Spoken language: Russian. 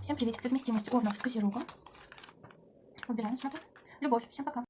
Всем приветик. Совместимость овнов с козерогом. Убираем, смотрим. Любовь. Всем пока.